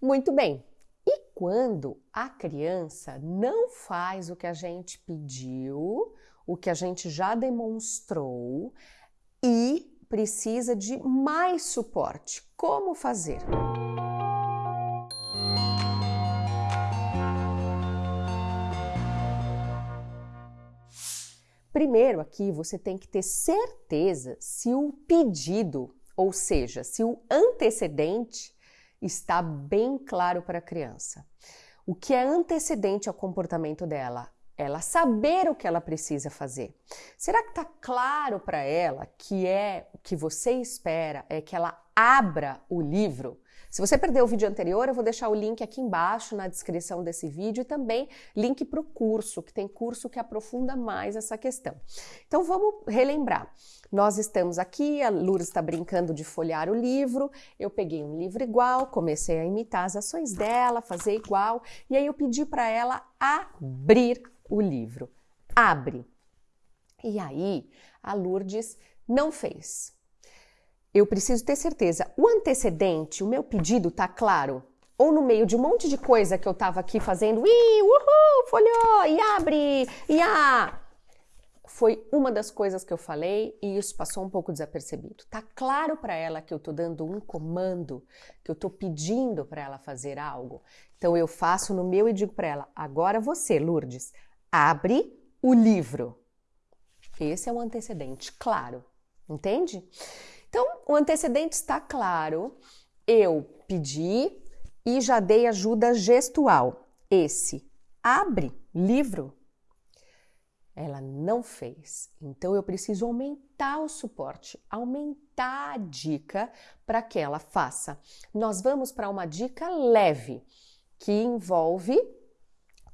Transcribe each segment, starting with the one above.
Muito bem. E quando a criança não faz o que a gente pediu, o que a gente já demonstrou e precisa de mais suporte, como fazer? Primeiro, aqui você tem que ter certeza se o pedido, ou seja, se o antecedente está bem claro para a criança. O que é antecedente ao comportamento dela? Ela saber o que ela precisa fazer. Será que está claro para ela que é o que você espera é que ela abra o livro? Se você perdeu o vídeo anterior, eu vou deixar o link aqui embaixo na descrição desse vídeo e também link para o curso, que tem curso que aprofunda mais essa questão. Então vamos relembrar. Nós estamos aqui, a Lourdes está brincando de folhear o livro, eu peguei um livro igual, comecei a imitar as ações dela, fazer igual, e aí eu pedi para ela abrir o livro. Abre. E aí a Lourdes não fez eu preciso ter certeza. O antecedente, o meu pedido tá claro? Ou no meio de um monte de coisa que eu tava aqui fazendo, ih, uhul, folhou, e abre, e a. Foi uma das coisas que eu falei e isso passou um pouco desapercebido. Tá claro para ela que eu tô dando um comando, que eu tô pedindo para ela fazer algo. Então eu faço no meu e digo para ela: agora você, Lourdes, abre o livro. Esse é o antecedente, claro. Entende? Então, o antecedente está claro. Eu pedi e já dei ajuda gestual. Esse abre livro. Ela não fez. Então eu preciso aumentar o suporte, aumentar a dica para que ela faça. Nós vamos para uma dica leve que envolve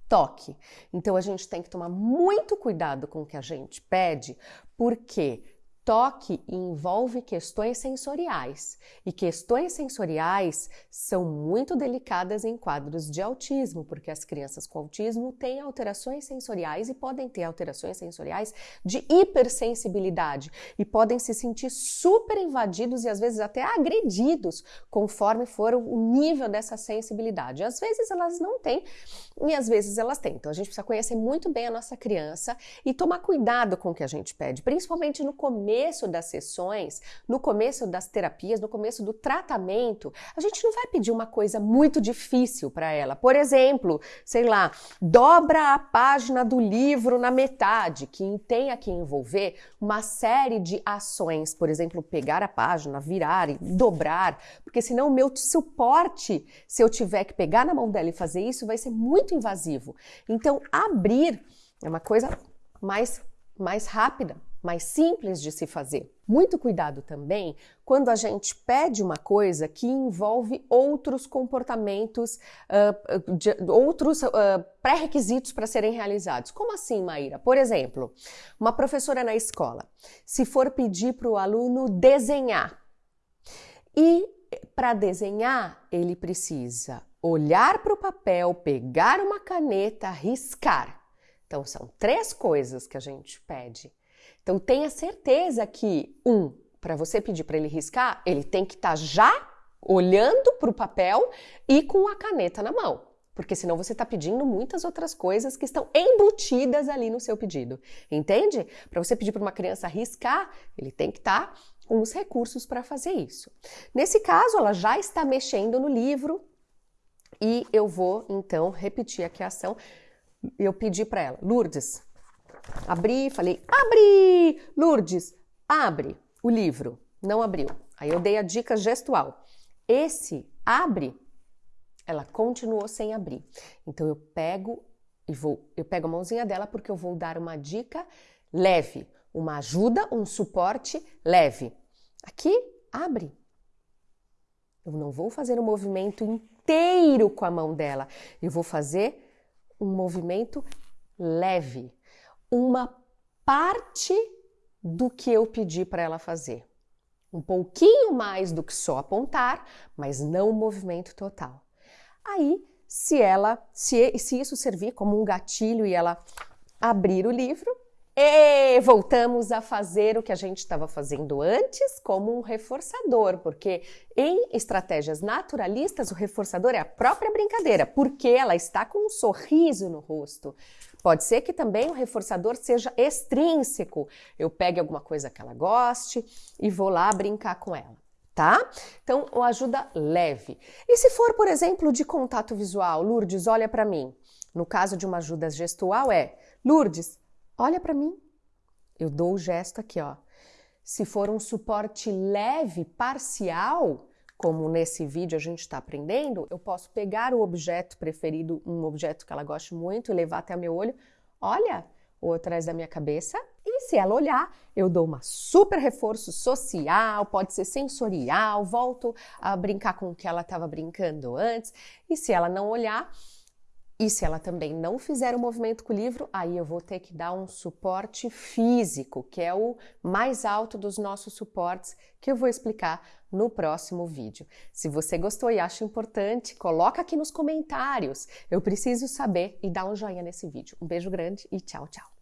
toque. Então a gente tem que tomar muito cuidado com o que a gente pede, porque Toque envolve questões sensoriais e questões sensoriais são muito delicadas em quadros de autismo, porque as crianças com autismo têm alterações sensoriais e podem ter alterações sensoriais de hipersensibilidade e podem se sentir super invadidos e às vezes até agredidos conforme for o nível dessa sensibilidade. Às vezes elas não têm e às vezes elas têm. Então a gente precisa conhecer muito bem a nossa criança e tomar cuidado com o que a gente pede, principalmente no começo começo das sessões, no começo das terapias, no começo do tratamento, a gente não vai pedir uma coisa muito difícil para ela. Por exemplo, sei lá, dobra a página do livro na metade, que tem que envolver uma série de ações, por exemplo, pegar a página, virar e dobrar, porque senão o meu suporte, se eu tiver que pegar na mão dela e fazer isso, vai ser muito invasivo. Então, abrir é uma coisa mais mais rápida, mais simples de se fazer. Muito cuidado também quando a gente pede uma coisa que envolve outros comportamentos, uh, de, outros uh, pré-requisitos para serem realizados. Como assim, Maíra? Por exemplo, uma professora na escola, se for pedir para o aluno desenhar, e para desenhar ele precisa olhar para o papel, pegar uma caneta, riscar. Então, são três coisas que a gente pede. Então tenha certeza que, um, para você pedir para ele riscar, ele tem que estar tá já olhando para o papel e com a caneta na mão. Porque senão você está pedindo muitas outras coisas que estão embutidas ali no seu pedido. Entende? Para você pedir para uma criança riscar, ele tem que estar tá com os recursos para fazer isso. Nesse caso, ela já está mexendo no livro e eu vou então repetir aqui a ação. Eu pedi para ela, Lourdes, Abri, falei, abre! Lourdes, abre o livro. Não abriu. Aí eu dei a dica gestual. Esse abre, ela continuou sem abrir. Então eu pego e vou, eu pego a mãozinha dela porque eu vou dar uma dica leve, uma ajuda, um suporte leve. Aqui, abre. Eu não vou fazer um movimento inteiro com a mão dela. Eu vou fazer um movimento leve uma parte do que eu pedi para ela fazer. Um pouquinho mais do que só apontar, mas não o movimento total. Aí, se ela, se, se isso servir como um gatilho e ela abrir o livro, E voltamos a fazer o que a gente estava fazendo antes como um reforçador, porque em estratégias naturalistas o reforçador é a própria brincadeira, porque ela está com um sorriso no rosto. Pode ser que também o reforçador seja extrínseco. Eu pegue alguma coisa que ela goste e vou lá brincar com ela tá? Então, uma ajuda leve. E se for, por exemplo, de contato visual, Lourdes, olha para mim. No caso de uma ajuda gestual é, Lourdes, olha para mim. Eu dou o gesto aqui, ó. Se for um suporte leve, parcial, como nesse vídeo a gente está aprendendo, eu posso pegar o objeto preferido, um objeto que ela goste muito, e levar até o meu olho. Olha, ou atrás da minha cabeça. E se ela olhar, eu dou uma super reforço social, pode ser sensorial, volto a brincar com o que ela estava brincando antes. E se ela não olhar, e se ela também não fizer o movimento com o livro, aí eu vou ter que dar um suporte físico, que é o mais alto dos nossos suportes, que eu vou explicar no próximo vídeo. Se você gostou e acha importante, coloca aqui nos comentários. Eu preciso saber e dá um joinha nesse vídeo. Um beijo grande e tchau, tchau.